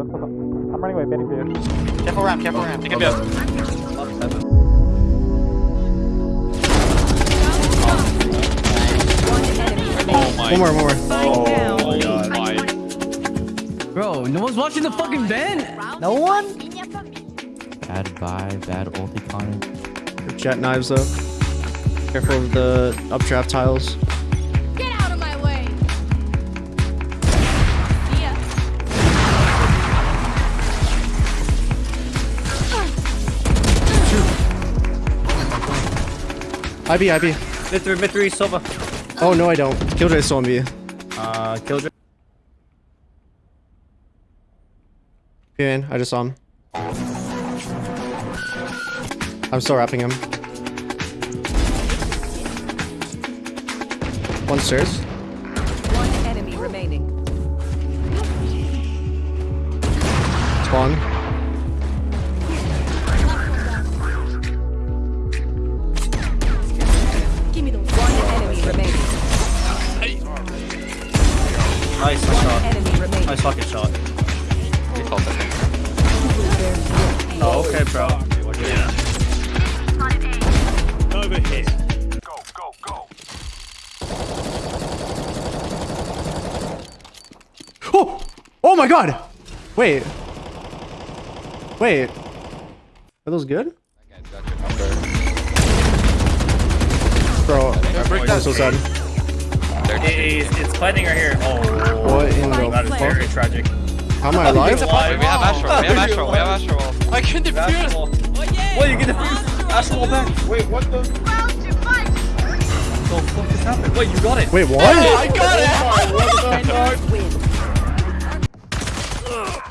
I'm running away, baiting for you. Careful ramp, careful ramp. They can be. Oh my. One more, one more. Oh down. my. Bro, no one's watching the fucking vent. No one? Bad vibe, bad ulti Connor. Jett knives though. Careful of the updraft tiles. IB, IB. Mid three, mid three, Sova. Oh no, I don't. Killjoy's still on B. Uh, Killjoy. in. I just saw him. I'm still wrapping him. One stairs. One enemy remaining. Spawn. Nice One shot. enemy remaining. Nice fucking shot. Default, I think. Oh, okay, bro. Oh! Oh my god! Wait. Wait. Are those good? Bro, I'm so sad. It's, it's fighting right here. Oh, What in that is the very fuck? tragic. How am I alive? Wait, we have Astro. We have Astro. We have Astro. I can defuse. Astral. Oh, Wait, you get the Astral back. Wait, what the? What The fuck just happened? Wait, you got it. Wait, what? I got it. Oh Defenders win. Uh,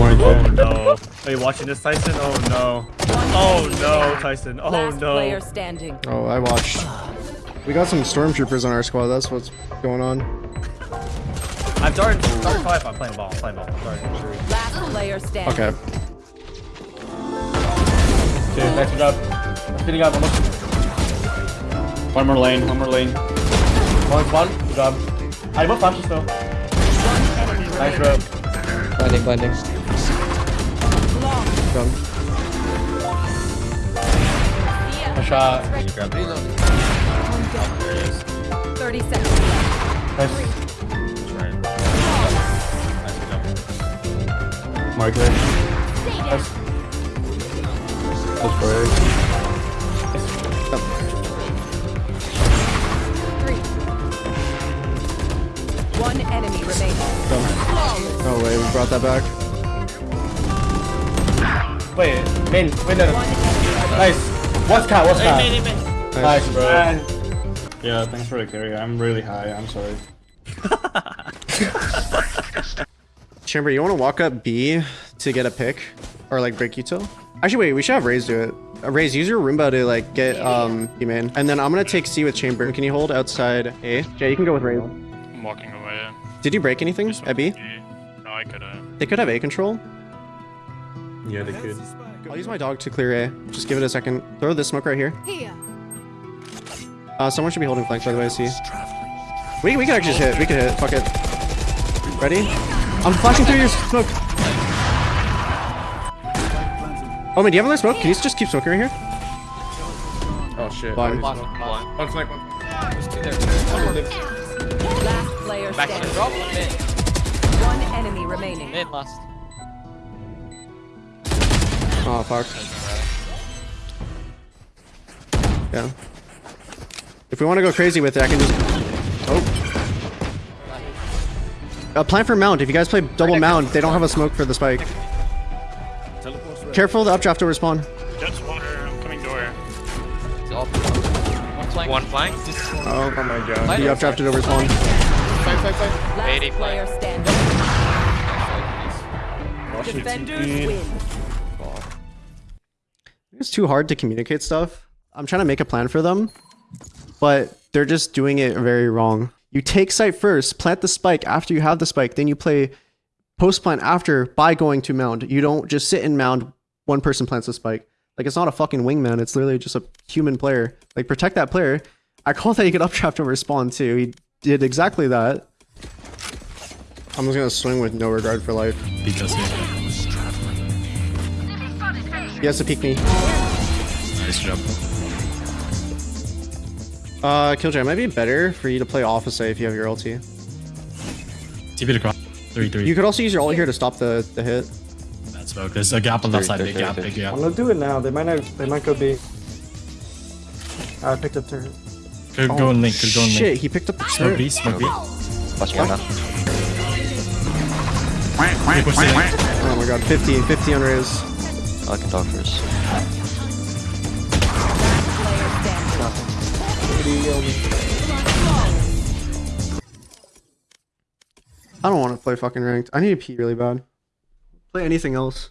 oh, no. Are you watching this, Tyson? Oh no. Oh no, Tyson. Oh Last no. player standing. Oh, I watched. We got some stormtroopers on our squad. That's what's going on. I'm darting. Darting five. I'm playing ball. I'm playing ball. I'm darting. Last player standing. Okay. Okay, nice job. Speeding up almost. One more lane, one more lane. One, one. Good job. I both flashes though. Nice remaining. bro. Blinding, blinding. Done. A shot. You grab it. 30 seconds left. Nice. Right. Nice job. Mark. Nice. That's great. Three. One enemy remaining. No way, we brought that back. Wait, main, wait, no, no. One enemy Nice. What's cat? What's cat? Nice. Nice, bro. Yeah, thanks for the carry. I'm really high. I'm sorry. Chamber, you want to walk up B to get a pick? Or like break util? Actually, wait, we should have Raze do it. Uh, Raze, use your Roomba to like get um B main. And then I'm gonna take C with Chamber. Can you hold outside A? Jay, you can go with Raze. I'm walking away. Did you break anything at B? No, I could have. They could have A control. Yeah, they could. I'll use my dog to clear A. Just give it a second. Throw this smoke right here. Here. Uh, someone should be holding flank by the way, I see. We, we can actually just hit. We can hit. Fuck it. Ready? I'm flashing through your smoke. Oh, man, do you have another smoke? Can you just keep smoking right here? Oh shit. Blind. Blind. Blind. One flank, one. Last player Back to standing. drop. Mid. One enemy remaining. Mid last. Oh, fuck. Yeah. If we want to go crazy with it, I can just... Oh. Uh, plan for mount. If you guys play double mount, they don't have a smoke for the spike. Careful, the updraft will respawn. Just water. I'm coming door. One flank. One flank. Oh, Oh my god. the updrafted over spawn. Last 80 player flank. standing. Watch the Defenders win. It's too hard to communicate stuff. I'm trying to make a plan for them, but they're just doing it very wrong. You take site first, plant the spike after you have the spike, then you play post plant after by going to mound. You don't just sit in mound, one person plants the spike. Like it's not a fucking wingman, it's literally just a human player. Like protect that player. I call that you get updraft over spawn too. He did exactly that. I'm just gonna swing with no regard for life. Because here. He has to peek me. Nice job. Uh, Killjoy, it might be better for you to play off a site if you have your ulti. TP to cross. 3 3. You could also use your ult here to stop the, the hit. That's smoke. There's a gap on that side. Big gap, big gap. I'm gonna do it now. They might not. They might go B. I picked up turret. Could go and link. Could go and Shit, link. he picked up the Smoke turret. B, smoke B. Watch one now. They push the link. Oh my god, 50, 50 on Riz. I can talk first. I don't want to play fucking ranked. I need to pee really bad. Play anything else.